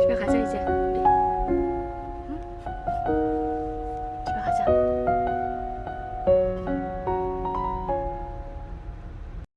这边还剩一些